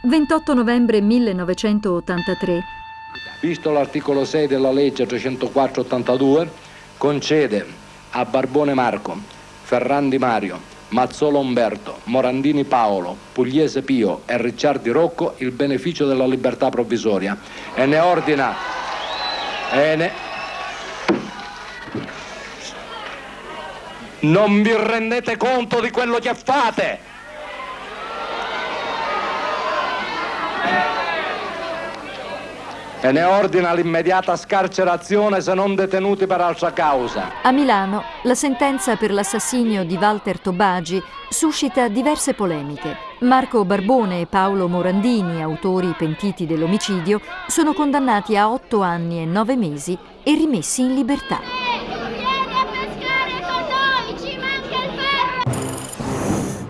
28 novembre 1983. Visto l'articolo 6 della legge 304-82, concede a Barbone Marco, Ferrandi Mario, Mazzola Umberto, Morandini Paolo, Pugliese Pio e Ricciardi Rocco il beneficio della libertà provvisoria e ne ordina e ne... Non vi rendete conto di quello che fate? E ne ordina l'immediata scarcerazione se non detenuti per altra causa. A Milano la sentenza per l'assassinio di Walter Tobagi suscita diverse polemiche. Marco Barbone e Paolo Morandini, autori pentiti dell'omicidio, sono condannati a otto anni e nove mesi e rimessi in libertà.